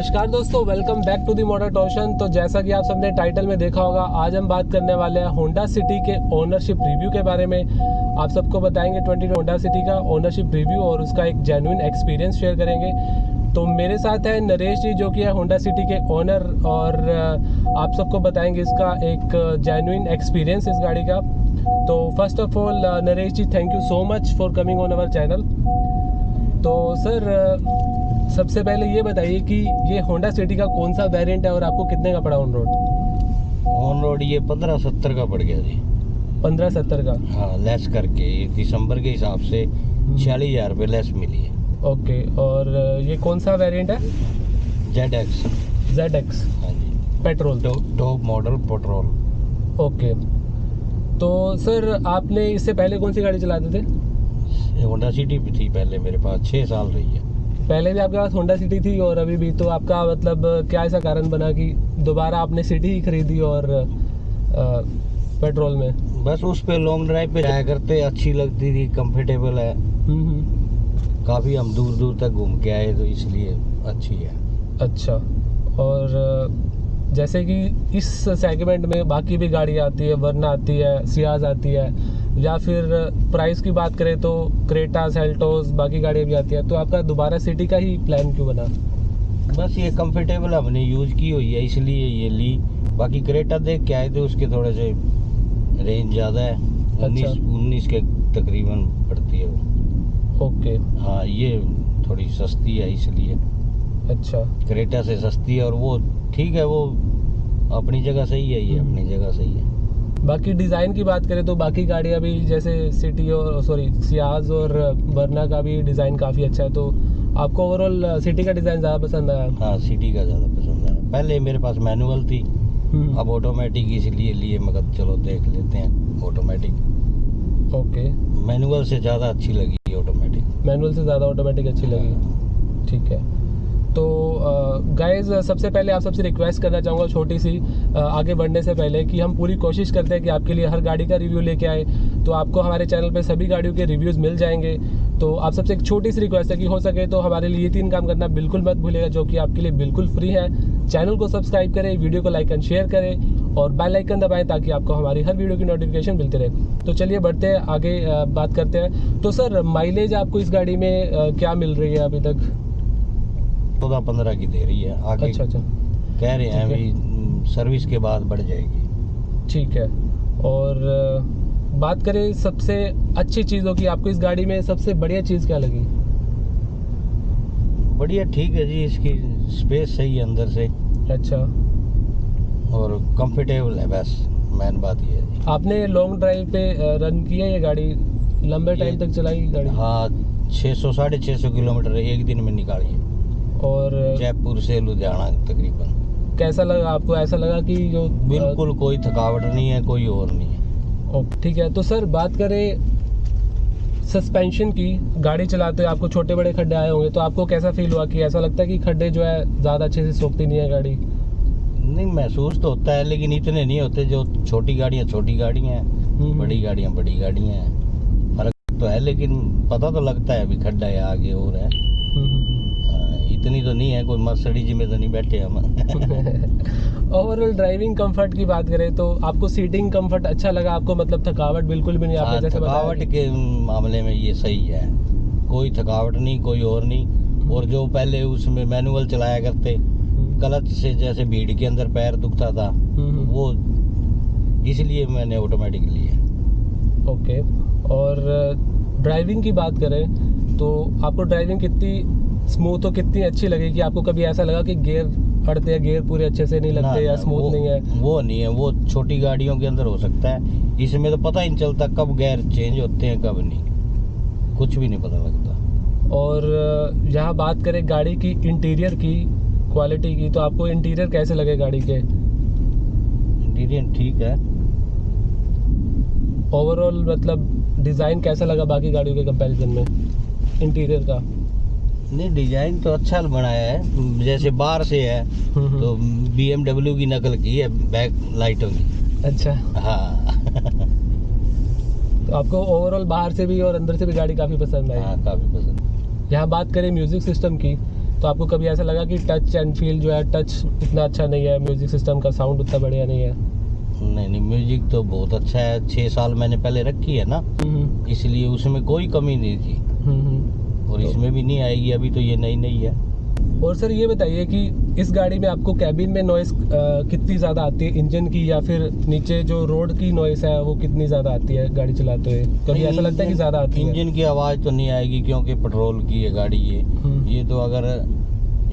नमस्कार दोस्तों welcome back to the motor torsion तो जैसा कि आप सबने टाइटल में देखा होगा, आज हम बात करने वाले हैं होंडा सिटी के ओनरशिप रिव्यू के बारे में। आप सबको बताएँगे 20 होंडा सिटी का ओनरशिप रिव्यू और उसका एक जेन्युइन एक्सपीरियंस शेयर करेंगे। तो मेरे साथ है नरेश जी, जो कि है होंडा सिटी के ओनर और आप सबको बताएँगे इसका एक जेन्युइन एक्सपीरियंस इस गाड़ी का। तो first of all Naresh ji thank you so much for coming on our channel तो सर सबसे पहले ये बताइए कि ये होंडा सिटी का कौन सा वेरिएंट है और आपको कितने का पड़ा ऑन रोड ऑन रोड ये पंद्रह सत्तर का पड़ गया जी। पंद्रह सत्तर का? हाँ लेस करके दिसंबर के हिसाब से छियालीस हज़ार रुपये लेस मिली है। ओके और ये कौन सा वेरिएंट है? जेड एक्स जेड एक्स हाँ जी। Petrol top model petrol okay तो सर आपने इससे पहले कौन सी गाड़ी चलाते थे? होंडा सिटी भी थी पहले मेरे पास छः साल रही है पहले भी आपके पास होंडा सिटी थी और अभी भी तो आपका मतलब क्या ऐसा कारण बना कि दोबारा आपने सिटी ही खरीदी और अ, पेट्रोल में? बस उस पे लॉन्ग ड्राइव पे जाया करते अच्छी लगती थी कंफर्टेबल है। हम्म, हम्म, काफ़ी हम दूर दूर तक घूम के आए तो इसलिए अच्छी है। अच्छा और जैसे कि इस सेगमेंट में बाकी भी गाड़ी आती है वरना आती है सियाज आती है या फिर प्राइस की बात करें तो क्रेटा सेल्टोस बाकी गाड़ियाँ भी आती है तो आपका दोबारा सिटी का ही प्लान क्यों बना? बस ये कंफर्टेबल हमने यूज़ की हुई है इसलिए ये ली। बाकी क्रेटा देख के आए थे उसके थोड़े से रेंज ज़्यादा है उन्नीस उन्नीस के तकरीबन पड़ती है वो। ओके हाँ ये थोड़ी सस्ती है इसलिए। अच्छा। क्रेटा से सस्ती है और वो ठीक है वो अपनी जगह सही है ये अपनी जगह सही है। बाकी डिज़ाइन की बात करें तो बाकी गाड़ियाँ भी जैसे सिटी और सॉरी सियाज और वरना का भी डिज़ाइन काफ़ी अच्छा है तो आपको ओवरऑल सिटी का डिज़ाइन ज़्यादा पसंद आया? हाँ सिटी का ज़्यादा पसंद आया। पहले मेरे पास मैनुअल थी हम्म, अब ऑटोमेटिक इसलिए लिए मगर चलो देख लेते हैं ऑटोमेटिक ओके मैनुअल से ज़्यादा अच्छी लगी ऑटोमेटिक मैनुअल से ज़्यादा ऑटोमेटिक अच्छी लगी। ठीक है। गाइस सबसे पहले आप सबसे रिक्वेस्ट करना चाहूँगा छोटी सी आगे बढ़ने से पहले कि हम पूरी कोशिश करते हैं कि आपके लिए हर गाड़ी का रिव्यू लेके आए। तो आपको हमारे चैनल पे सभी गाड़ियों के रिव्यूज़ मिल जाएँगे। तो आप सबसे एक छोटी सी रिक्वेस्ट है कि हो सके तो हमारे लिए तीन काम करना बिल्कुल मत भूलिएगा, जो कि आपके लिए बिल्कुल फ्री है। चैनल को सब्सक्राइब करें वीडियो को लाइक एंड शेयर करें और बेल आइकन दबाएँ ताकि आपको हमारी हर वीडियो की नोटिफिकेशन मिलती रहे। तो चलिए बढ़ते हैं, आगे बात करते हैं। तो सर माइलेज आपको इस गाड़ी में क्या मिल रही है अभी तक? चौदह पंद्रह की दे रही है। आगे अच्छा अच्छा। कह रहे हैं ठीक है। भी हम्म, सर्विस के बाद बढ़ जाएगी। ठीक है। और बात करें सबसे अच्छी चीज़ों की आपको इस गाड़ी में सबसे बढ़िया चीज़ क्या लगी? बढ़िया ठीक है जी इसकी स्पेस सही है अंदर से। अच्छा। और कंफर्टेबल है बस मेन बात ये है आपने लॉन्ग ड्राइव पे रन किया ये गाड़ी? लंबे टाइम तक चलाई गाड़ी? हाँ छः सौ साढ़े छः सौ किलोमीटर एक दिन में निकाली है। और जयपुर से लुधियाना तकरीबन। कैसा लगा आपको? ऐसा लगा कि जो बिल्कुल कोई थकावट नहीं है कोई और नहीं है। ओके, ठीक है तो सर बात करें सस्पेंशन की। गाड़ी चलाते हुए आपको छोटे बड़े खड्डे आए होंगे तो आपको कैसा फील हुआ कि ऐसा लगता है कि खड्डे जो है ज़्यादा अच्छे से सोखती नहीं है गाड़ी? नहीं महसूस तो होता है लेकिन इतने नहीं होते जो छोटी गाड़ियाँ छोटी गाड़ियाँ हैं। हम्म, बड़ी गाड़ियाँ बड़ी गाड़ियाँ हैं। फ़र्क तो है लेकिन पता तो लगता है अभी खड्डा है आगे और है। हम्म, हम्म, हाँ, इतनी तो नहीं है कोई मर्सडीज में तो नहीं बैठे हम। ओवरऑल ड्राइविंग कंफर्ट की बात करें तो आपको सीटिंग कंफर्ट अच्छा लगा आपको मतलब थकावट बिल्कुल भी नहीं आपने हाँ, जैसे थकावट के मामले में ये सही है। कोई थकावट नहीं कोई और नहीं। और जो पहले उसमें मैनुअल चलाया करते गलत से जैसे भीड़ के अंदर पैर दुखता था हम्म, हम्म, वो इसलिए मैंने ऑटोमेटिक लिया ओके और ड्राइविंग की बात करें तो आपको ड्राइविंग कितनी स्मूथ और कितनी अच्छी लगेगी? आपको कभी ऐसा लगा कि गियर अड़ते हैं गियर पूरे अच्छे से नहीं ना, लगते या स्मूथ नहीं है? वो नहीं है वो छोटी गाड़ियों के अंदर हो सकता है। इसमें तो पता ही नहीं चलता कब गैर चेंज होते हैं कब नहीं। कुछ भी नहीं पता लगता। और यहाँ बात करें गाड़ी की इंटीरियर की क्वालिटी की तो आपको इंटीरियर कैसे लगे गाड़ी के? इंटीरियर ठीक है। ओवरऑल मतलब डिज़ाइन कैसा लगा बाकी गाड़ियों के कंपैरिजन में? इंटीरियर का। नहीं डिज़ाइन तो अच्छा बनाया है। जैसे बाहर से है हम्म, तो बीएमडब्ल्यू की नकल की है बैक लाइटों की। अच्छा। हाँ। तो आपको ओवरऑल बाहर से भी और अंदर से भी गाड़ी काफ़ी पसंद आई? हाँ काफ़ी पसंद। यहाँ बात करें म्यूज़िक सिस्टम की तो आपको कभी ऐसा लगा कि टच एंड फील जो है टच इतना अच्छा नहीं है म्यूज़िक सिस्टम का साउंड उतना बढ़िया नहीं है? नहीं नहीं म्यूज़िक तो बहुत अच्छा है। छः साल मैंने पहले रखी है ना हम्म, इसलिए उसमें कोई कमी नहीं थी। हम्म, हम्म। और इसमें भी नहीं आएगी अभी तो ये नई नई है। और सर ये बताइए कि इस गाड़ी में आपको कैबिन में नॉइस कितनी ज़्यादा आती है? इंजन की या फिर नीचे जो रोड की नॉइस है वो कितनी ज़्यादा आती है गाड़ी चलाते हुए? कभी ऐसा लगता है कि ज़्यादा आती है? इंजन की आवाज़ तो नहीं आएगी क्योंकि पेट्रोल की है गाड़ी ये। हम्म, ये तो अगर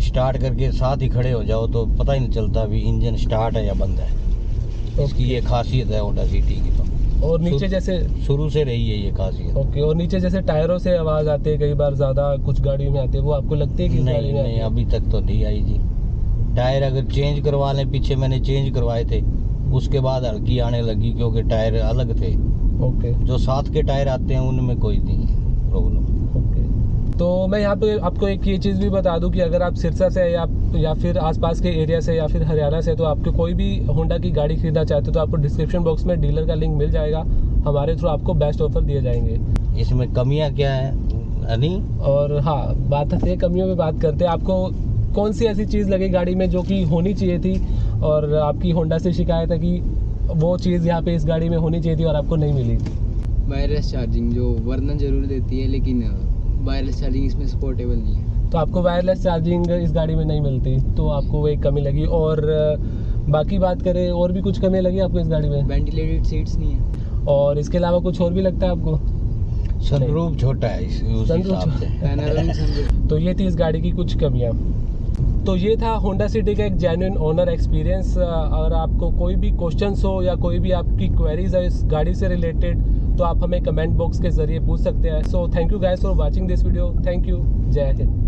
स्टार्ट करके साथ ही खड़े हो जाओ तो पता ही नहीं चलता अभी इंजन स्टार्ट है या बंद है। इसकी ये खासियत है होंडा सिटी की तो। और नीचे जैसे शुरू से रही है ये खासियत ओके और नीचे जैसे टायरों से आवाज़ आती है कई बार ज़्यादा कुछ गाड़ियों में आती है वो आपको लगती है कि नहीं नहीं अभी तक तो नहीं आई जी। टायर अगर चेंज करवा लें पीछे मैंने चेंज करवाए थे उसके बाद हल्की आने लगी क्योंकि टायर अलग थे। ओके। जो साथ के टायर आते हैं उनमें कोई नहीं प्रॉब्लम ओके। तो मैं यहाँ पे आपको एक ये चीज़ भी बता दूँ कि अगर आप सिरसा से या या फिर आसपास के एरिया से या फिर हरियाणा से तो आपको कोई भी होंडा की गाड़ी खरीदना चाहते हो तो आपको डिस्क्रिप्शन बॉक्स में डीलर का लिंक मिल जाएगा। हमारे थ्रू आपको बेस्ट ऑफ़र दिए जाएँगे। इसमें कमियाँ क्या है? हनी और हाँ बात है कमियों में बात करते हैं। आपको कौन सी ऐसी चीज़ लगी गाड़ी में जो कि होनी चाहिए थी? और आपकी होंडा से शिकायत है कि वो चीज़ यहाँ पे इस गाड़ी में होनी चाहिए थी और आपको नहीं मिली। वायरलेस चार्जिंग जो वर्णन ज़रूर देती है लेकिन वायरलेस चार्जिंग इसमें सपोर्टेबल नहीं है। तो आपको वायरलेस चार्जिंग इस गाड़ी में नहीं मिलती तो आपको वो एक कमी लगी। और बाकी बात करें और भी कुछ कमी लगी आपको इस गाड़ी में? वेंटिलेटेड सीट्स नहीं है। और इसके अलावा कुछ और भी लगता है आपको? सनरूफ छोटा है इस तो ये थी इस गाड़ी की कुछ कमियाँ। तो ये था होंडा सिटी का एक जेन्युइन ओनर एक्सपीरियंस अगर आपको कोई भी क्वेश्चंस हो या कोई भी आपकी क्वेरीज है इस गाड़ी से रिलेटेड तो आप हमें कमेंट बॉक्स के ज़रिए पूछ सकते हैं। So thank you guys for watching this video thank you जय हिंद।